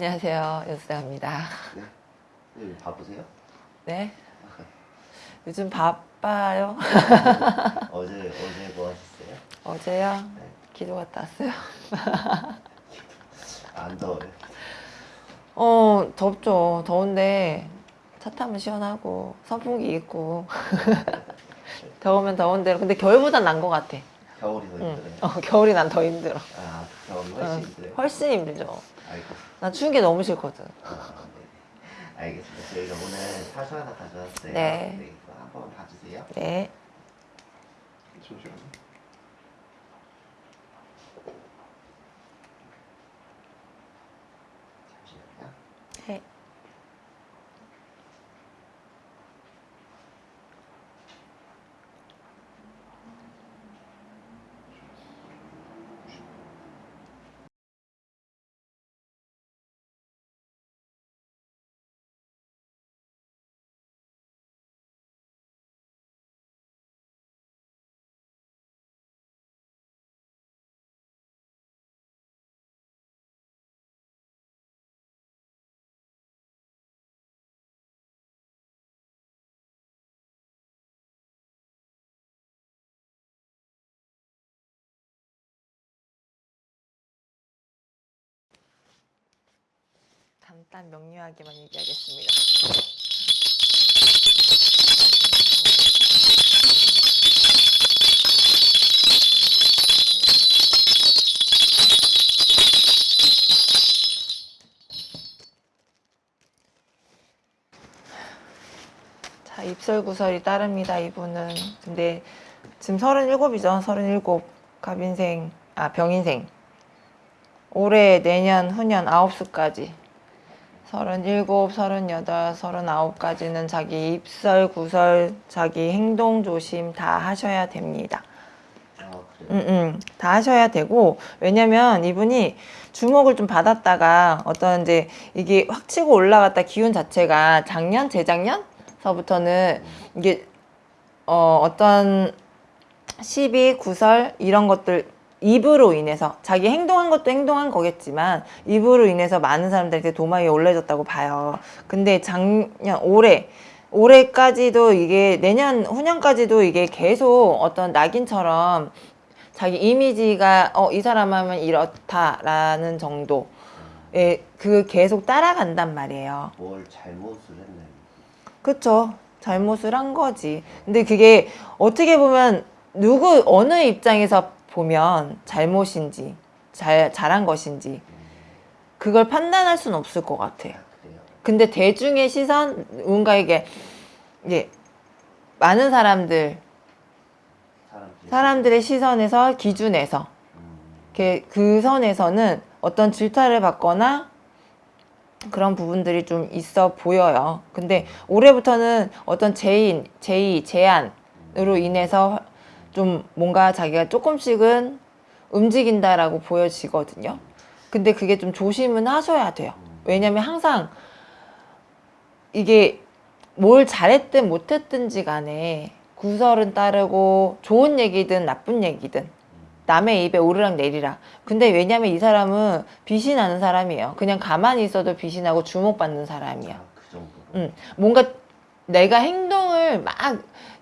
안녕하세요. 연수장입니다. 네. 네, 바쁘세요? 네. 요즘 바빠요. 어제 어제 뭐 하셨어요? 어제요. 네. 기도 갔다 왔어요. 안 더워요? 어, 덥죠. 더운데 차 타면 시원하고 선풍기 있고 더우면 더운 대로. 근데 겨울보단 난 것 같아. 겨울이 더 응. 힘들어요. 어, 겨울이 난 더 힘들어. 아 겨울이 훨씬 어, 힘들어요. 훨씬 힘들죠. 알고. 난 추운 게 너무 싫거든. 아, 네. 알겠습니다. 저희가 오늘 사주 하나 가져왔어요. 네. 이거 한번 봐주세요. 네. 잠시만요. 네. 간단 명료하게만 얘기하겠습니다. 자, 입설구설이 따릅니다, 이분은. 근데 지금 37이죠, 37. 갑인생, 아, 병인생. 올해, 내년, 후년 아홉 수까지. 37, 38, 39까지는 자기 입설, 구설, 자기 행동 조심 다 하셔야 됩니다. 아? 음, 음, 다 하셔야 되고, 왜냐면 이분이 주목을 좀 받았다가 어떤 이제 이게 확 치고 올라갔다 기운 자체가 작년, 재작년서부터는 이게 어, 어떤 시비, 구설 이런 것들 입으로 인해서 자기 행동한 것도 행동한 거겠지만 입으로 인해서 많은 사람들한테 도마 위에 올려졌다고 봐요. 근데 작년 올해 올해까지도 이게 내년 후년까지도 이게 계속 어떤 낙인처럼 자기 이미지가 어 이 사람 하면 이렇다라는 정도에 그 계속 따라간단 말이에요. 뭘 잘못을 했나요? 그쵸. 잘못을 한 거지. 근데 그게 어떻게 보면 누구, 어느 입장에서 보면 잘못인지, 잘, 잘한 것인지, 그걸 판단할 수는 없을 것 같아. 아? 근데 대중의 시선, 뭔가에게, 이제, 많은 사람들, 사람들의 시선에서, 기준에서, 음, 그 선에서는 어떤 질타를 받거나 그런 부분들이 좀 있어 보여요. 근데 올해부터는 어떤 제인, 제의, 제안으로 인해서 좀 뭔가 자기가 조금씩은 움직인다라고 보여지거든요. 근데 그게 좀 조심은 하셔야 돼요. 왜냐면 항상 이게 뭘 잘했든 못했든지 간에 구설은 따르고 좋은 얘기든 나쁜 얘기든 남의 입에 오르락 내리락. 근데 왜냐면 이 사람은 빛이 나는 사람이에요. 그냥 가만히 있어도 빛이 나고 주목받는 사람이야. 아, 그? 음, 뭔가 내가 행동을 막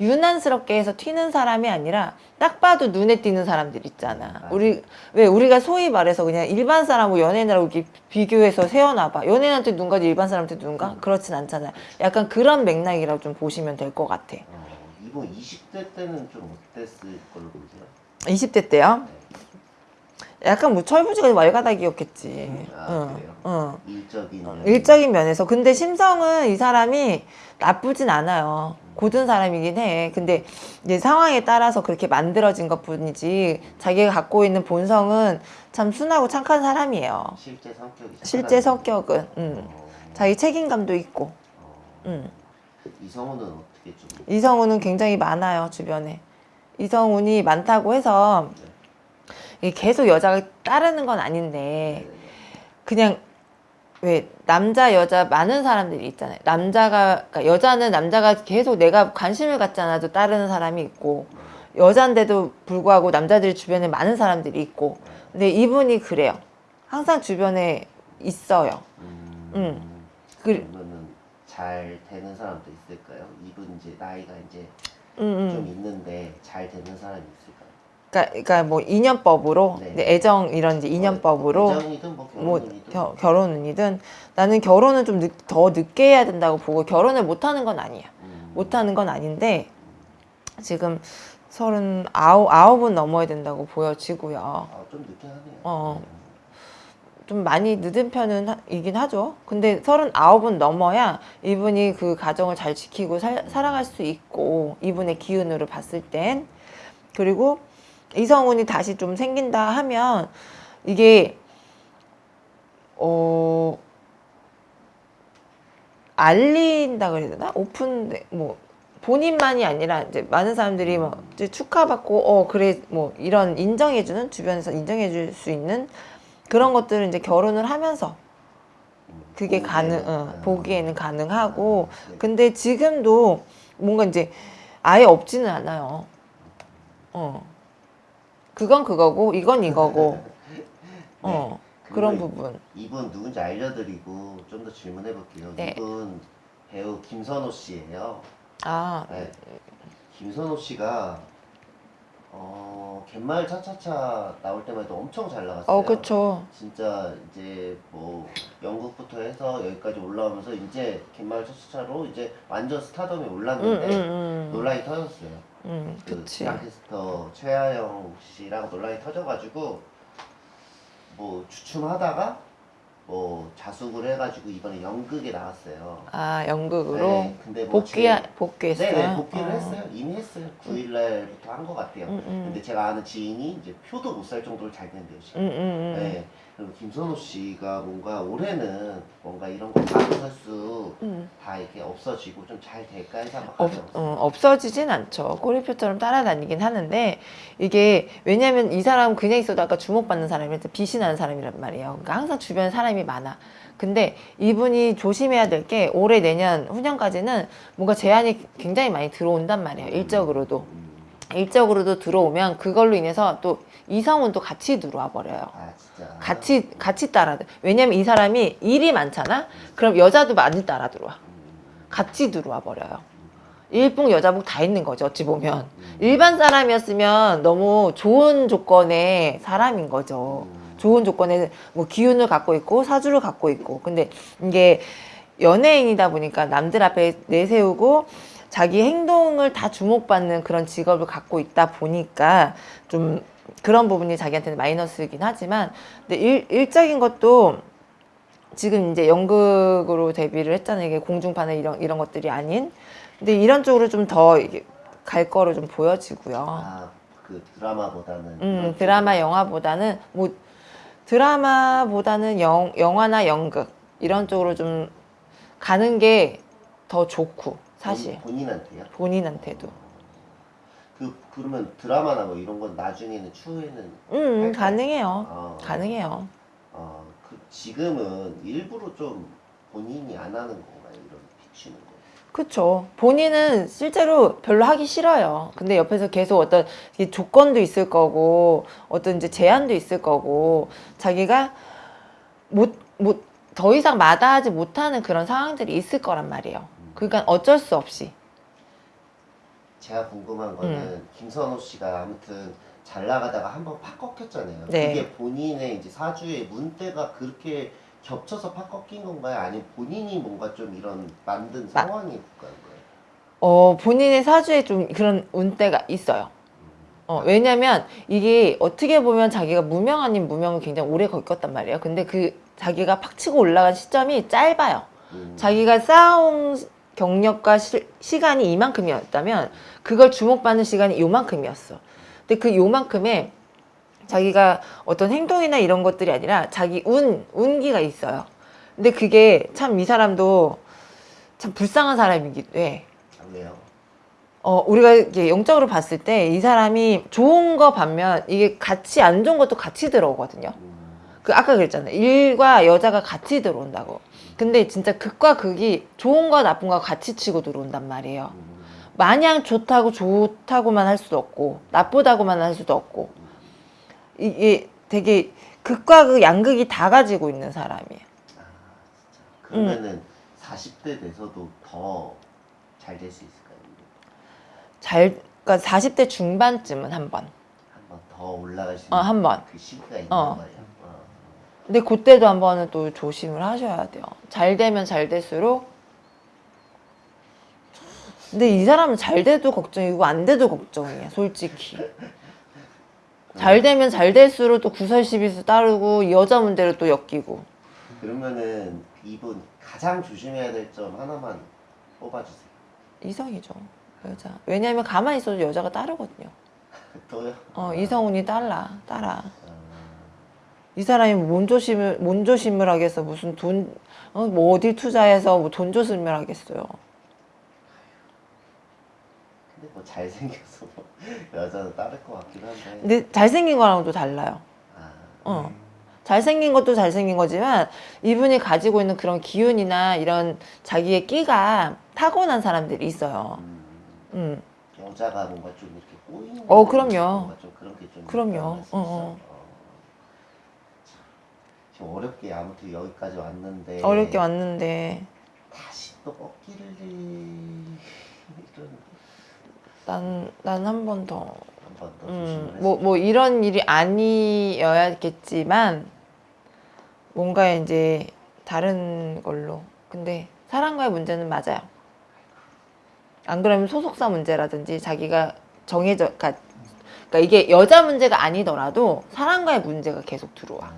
유난스럽게 해서 튀는 사람이 아니라 딱 봐도 눈에 띄는 사람들 있잖아. 맞아. 우리 왜 우리가 소위 말해서 그냥 일반 사람하고 연예인하고 이렇게 비교해서 세워놔봐. 연예인한테 눈 가지 일반 사람한테 눈 가? 그렇진 않잖아요. 약간 그런 맥락이라고 좀 보시면 될 것 같아. 어, 이번 20대 때는 좀 어땠을 걸로 보세요? 20대 때요? 약간 뭐 철부지가 말가닥이었겠지. 아, 응? 응. 일적인 일적인 면에서 근데 심성은 이 사람이 나쁘진 않아요 고든 사람이긴 해. 근데 이제 상황에 따라서 그렇게 만들어진 것 뿐이지 자기가 갖고 있는 본성은 참 순하고 착한 사람이에요. 실제 성격이 실제 성격은 음. 어, 자기 책임감도 있고 어, 음. 이성우는 어떻게 좀 이성우는 굉장히 많아요 주변에. 이성운이 많다고 해서 이게 계속 여자가 따르는 건 아닌데 그냥 왜 남자 여자 많은 사람들이 있잖아요. 남자가 그러니까 여자는 남자가 계속 내가 관심을 갖지 않아도 따르는 사람이 있고 여잔데도 불구하고 남자들이 주변에 많은 사람들이 있고 근데 이분이 그래요. 항상 주변에 있어요. 음, 음. 그, 그러면은 잘 되는 사람도 있을까요? 이분 이제 나이가 이제 음, 좀 음. 있는데 잘 되는 사람이 있을까요? 그러니까, 그러니까 뭐 인연법으로, 네. 애정 이런 이제 인연법으로 애정이든 뭐뭐 결혼이든 겨, 결혼이든 나는 결혼은 좀 더 늦게 해야 된다고 보고 결혼을 못 하는 건 아니야. 음, 못 하는 건 아닌데 지금 서른 아홉 아홉은 넘어야 된다고 보여지고요. 아, 좀 늦게 하네요. 어. 좀 많이 늦은 편은 하- 이긴 하죠. 근데 서른 아홉은 넘어야 이분이 그 가정을 잘 지키고 살, 살아갈 수 있고 이분의 기운으로 봤을 땐 그리고 이성운이 다시 좀 생긴다 하면 이게 어 알린다 그래야 되나? 오픈 뭐 본인만이 아니라 이제 많은 사람들이 뭐 이제 축하받고 어 그래 뭐 이런 인정해주는 주변에서 인정해줄 수 있는 그런 것들을 이제 결혼을 하면서 음, 그게 보기에는, 가능 어, 아, 보기에는 가능하고 네. 근데 지금도 뭔가 이제 아예 없지는 않아요. 어 그건 그거고 이건 이거고 어 그런 부분 이분 누군지 알려드리고 좀 더 질문해 볼게요. 네. 이분 배우 김선호 씨예요. 아 네. 김선호 씨가 어 갯마을 차차차 나올 때만 해도 엄청 잘 나갔어요. 어, 그쵸. 진짜 이제 뭐 영국부터 해서 여기까지 올라오면서 이제 갯마을 차차차로 이제 완전 스타덤에 응, 올랐는데 응, 응. 논란이 터졌어요. 응, 그 그치. 지랑캐스터 최하영 씨랑 논란이 터져가지고 뭐 주춤하다가 뭐 자숙을 해가지고 이번에 연극에 나왔어요. 아, 연극으로 네, 근데 뭐 복귀, 제- 복귀했어요? 네네 복귀를 어. 했어요. 이미 했어요. 9일날부터 한 것 같아요. 응, 응. 근데 제가 아는 지인이 이제 표도 못 살 정도로 잘 된대요 지금. 응, 응, 응. 네. 그리고 김선호 씨가 뭔가 올해는 뭔가 이런 거 가로설수 응. 다 이렇게 없어지고 좀 잘 될까 해서 한번 없. 어, 없어지진 않죠. 꼬리표처럼 따라다니긴 하는데 이게 왜냐면 이 사람은 그냥 있어도 아까 주목받는 사람이라서 빛이 나는 사람이란 말이에요. 그러니까 항상 주변에 사람이 많아. 근데 이분이 조심해야 될 게 올해 내년 후년까지는 뭔가 제한이 굉장히 많이 들어온단 말이에요. 일적으로도. 음. 일적으로도 들어오면 그걸로 인해서 또 이성운도 같이 들어와 버려요. 아. 같이 같이 따라. 왜냐면 이 사람이 일이 많잖아. 그럼 여자도 많이 따라 들어와. 음. 같이 들어와 버려요. 일복 여자복 다 있는 거죠. 어찌 보면 음. 일반 사람이었으면 너무 좋은 조건의 사람인 거죠. 음. 좋은 조건의 뭐 기운을 갖고 있고 사주를 갖고 있고. 근데 이게 연예인이다 보니까 남들 앞에 내세우고 자기 행동을 다 주목받는 그런 직업을 갖고 있다 보니까 좀 그런 부분이 자기한테는 마이너스이긴 하지만 근데 일, 일적인 것도 지금 이제 연극으로 데뷔를 했잖아요. 이게 공중파나 이런 이런 것들이 아닌. 근데 이런 쪽으로 좀 더 갈 거로 좀 보여지고요. 아 그 드라마보다는. 음, 드라마 영화보다는 뭐 드라마보다는 영, 영화나 연극 이런 쪽으로 좀 가는 게 더 좋고 사실 본- 본인한테요? 본인한테도 그 그러면 드라마나 뭐 이런 건 나중에는 추후에는 음, 음? 가능해요 어, 가능해요 어, 그 지금은 일부러 좀 본인이 안 하는 건가요? 이런 비추는 거. 그쵸 본인은 실제로 별로 하기 싫어요 근데 옆에서 계속 어떤 이 조건도 있을 거고 어떤 이제 제한도 있을 거고 자기가 못 못 더 이상 마다하지 못하는 그런 상황들이 있을 거란 말이에요 그러니까 어쩔 수 없이 제가 궁금한 거는 음. 김선호 씨가 아무튼 잘 나가다가 한번 팍 꺾였잖아요. 네. 그게 본인의 이제 사주의 문대가 그렇게 겹쳐서 팍 꺾인 건가요? 아니면 본인이 뭔가 좀 이런 만든 마- 상황이 그런 거예요? 어, 본인의 사주에 좀 그런 운대가 있어요. 어, 왜냐면 이게 어떻게 보면 자기가 무명 아닌 무명을 굉장히 오래 겪었단 말이에요. 근데 그 자기가 팍 치고 올라간 시점이 짧아요. 음. 자기가 쌓아온 경력과 시, 시간이 이만큼이었다면 그걸 주목받는 시간이 요만큼이었어. 근데 그 요만큼에 자기가 어떤 행동이나 이런 것들이 아니라 자기 운, 운기가 있어요. 근데 그게 참 이 사람도 참 불쌍한 사람이기도 해. 아, 왜요? 어, 우리가 이게 영적으로 봤을 때 이 사람이 좋은 거 반면 이게 같이 안 좋은 것도 같이 들어오거든요. 음. 그 아까 그랬잖아요. 일과 여자가 같이 들어온다고. 근데 진짜 극과 극이 좋은 거 나쁜 거 같이 치고 들어온단 말이에요. 음. 마냥 좋다고 좋다고만 할 수도 없고 나쁘다고만 할 수도 없고 이게 되게 극과 극 양극이 다 가지고 있는 사람이에요. 그러면은 40대 돼서도 더 잘 될 수 있을까요? 잘 그러니까 40대 중반쯤은 한 번. 한 번 더 올라갈 수 어, 있는 한 번. 그 시기가 있는 어. 거예요. 어. 근데 그때도 한 번은 또 조심을 하셔야 돼요. 잘 되면 잘 될수록 근데 이 사람은 잘 돼도 걱정이고 안 돼도 걱정이야, 솔직히. 잘 되면 잘 될수록 또 구설시비수 따르고 여자 문제를 또 엮이고. 그러면은 이분 가장 조심해야 될 점 하나만 뽑아주세요. 이성이죠, 여자. 왜냐면 가만히 있어도 여자가 따르거든요. 또요? 어, 이성운이 따라, 따라. 어, 이 사람이 뭔 조심을 뭔 조심을 하겠어 무슨 돈 어, 뭐 어 디 투자해서 뭐 돈 조심을 하겠어요 근데 뭐 잘생겨서 뭐 여자는 따를 것 같긴 한데. 근데 잘생긴 거랑은 또 달라요 아, 어 잘생긴 것도 잘생긴 거지만 이분이 가지고 있는 그런 기운이나 이런 자기의 끼가 타고난 사람들이 있어요 음, 음 여자가 뭔가 좀 이렇게 꼬이는. 어, 거 그럼요. 그런 게좀 그럼요. 어, 어. 지금 어렵게 아무튼 여기까지 왔는데. 어렵게 왔는데 다시 또 꺾기를 이런 난난 한 번 더 한 번 더 음, 뭐, 뭐 이런 일이 아니어야겠지만 뭔가 이제 다른 걸로. 근데 사랑과의 문제는 맞아요. 안 그러면 소속사 문제라든지 자기가 정해져, 그러니까, 그러니까 이게 여자 문제가 아니더라도 사랑과의 문제가 계속 들어와.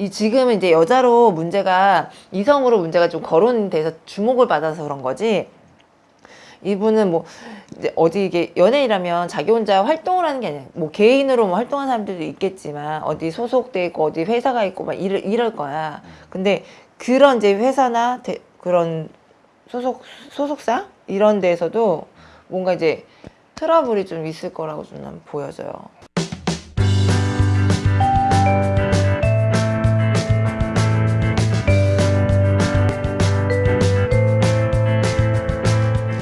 이 지금은 이제 여자로 문제가 이성으로 문제가 좀 거론돼서 주목을 받아서 그런 거지. 이분은 뭐 이제 어디 이게 연예인이라면 자기 혼자 활동을 하는 게 아니라 뭐 개인으로 뭐 활동하는 사람들도 있겠지만 어디 소속돼 있고 어디 회사가 있고 막 이럴, 이럴 거야. 근데 그런 이제 회사나 대- 그런 소속 소속사 이런 데에서도 뭔가 이제 트러블이 좀 있을 거라고 좀난 보여져요.